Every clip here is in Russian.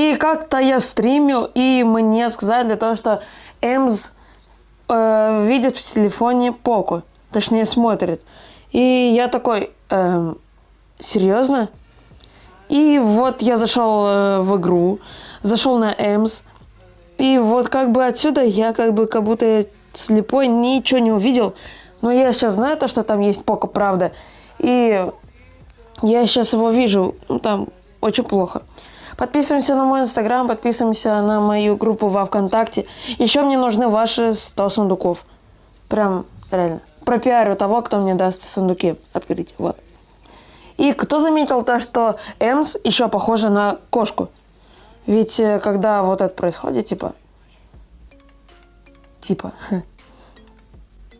И как-то я стримил, и мне сказали того, что Эмс э, видит в телефоне Поко. Точнее, смотрит. И я такой, эм, серьезно? И вот я зашел э, в игру, зашел на Эмс. И вот как бы отсюда я как бы как будто слепой ничего не увидел. Но я сейчас знаю то, что там есть Поко, правда. И я сейчас его вижу, ну, там очень плохо. Подписываемся на мой инстаграм, подписываемся на мою группу во Вконтакте. Еще мне нужны ваши 100 сундуков. Прям реально. Пропиарю того, кто мне даст сундуки открыть. Вот. И кто заметил то, что Эмс еще похожа на кошку? Ведь э, когда вот это происходит, типа... Типа...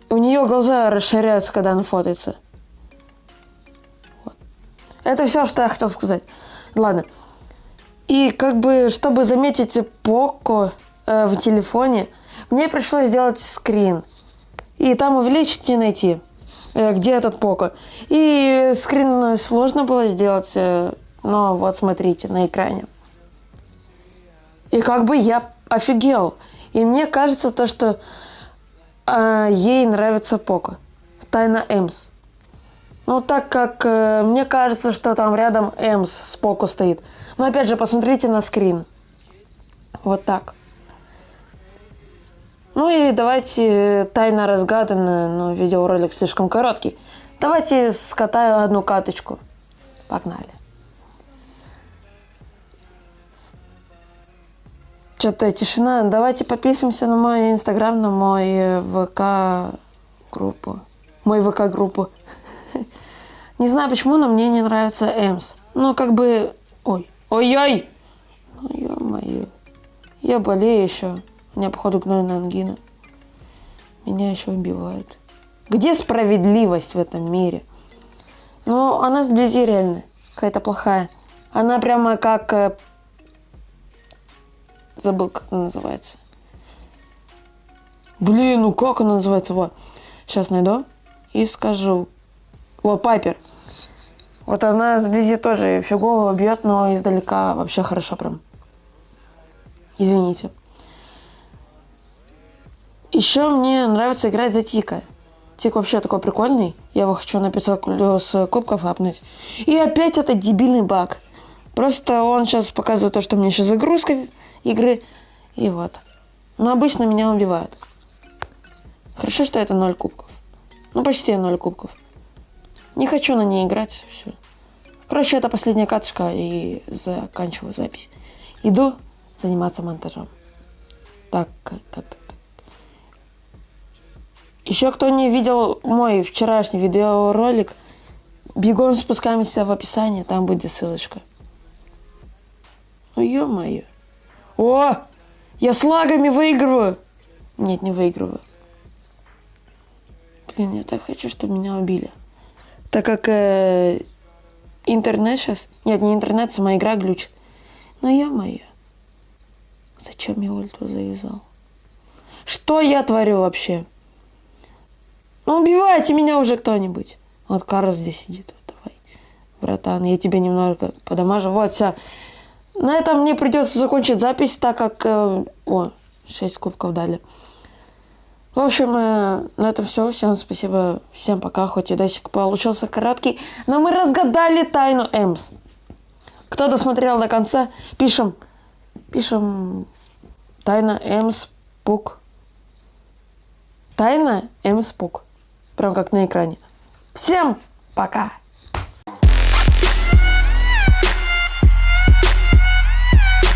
У нее глаза расширяются, когда она фотается. Вот. Это все, что я хотел сказать. Ладно. И как бы, чтобы заметить Поко э, в телефоне, мне пришлось сделать скрин. И там увеличить и найти, э, где этот Поко. И скрин сложно было сделать, э, но вот смотрите на экране. И как бы я офигел. И мне кажется то, что э, ей нравится Поко. Тайна Эмс. Ну, так как э, мне кажется, что там рядом Эмс с Поко стоит. Но опять же, посмотрите на скрин. Вот так. Ну и давайте э, тайна разгадана, но видеоролик слишком короткий. Давайте скатаю одну каточку. Погнали. Что-то тишина. Давайте подписываемся на мой инстаграм, на мой э, ВК группу. Мой ВК группу. Не знаю почему, но мне не нравится Эмс. Ну, как бы... Ой. Ой-ой! Ну, ё-моё. Я болею еще. У меня, походу, гнойная ангина. Меня еще убивают. Где справедливость в этом мире? Ну, она сблизи реально. Какая-то плохая. Она прямо как... Э, забыл, как она называется. Блин, ну как она называется? Вот. Сейчас найду и скажу. Вот, Пайпер. Вот она сблизи тоже фигово бьет, но издалека вообще хорошо прям. Извините. Еще мне нравится играть за Тика. Тик вообще такой прикольный. Я его хочу на 500 плюс кубков апнуть. И опять этот дебильный баг. Просто он сейчас показывает то, что меня сейчас загрузка игры. И вот. Но обычно меня убивают. Хорошо, что это 0 кубков. Ну, почти 0 кубков. Не хочу на ней играть. Все. Короче, это последняя катышка и заканчиваю запись. Иду заниматься монтажом. Так, так, так, так. Еще кто не видел мой вчерашний видеоролик, бегом спускаемся в описание, там будет ссылочка. Ну, ё-моё. О! Я с лагами выигрываю! Нет, не выигрываю. Блин, я так хочу, чтобы меня убили. Так как э, Интернет сейчас? Нет, не интернет, сама игра глюч. Ну, я-моё. Зачем я ульту завязал? Что я творю вообще? Ну, убивайте меня уже кто-нибудь. Вот Карл здесь сидит. Вот, давай, братан, я тебя немного подамажу. Вот, все. На этом мне придется закончить запись, так как... Э, о, 6 кубков дали. В общем, э, на этом все. Всем спасибо. Всем пока. Хоть видосик получился короткий. Но мы разгадали тайну Эмс. Кто досмотрел до конца, пишем. Пишем. Тайна Эмс Пук. Тайна Эмс Пук. Прям как на экране. Всем пока.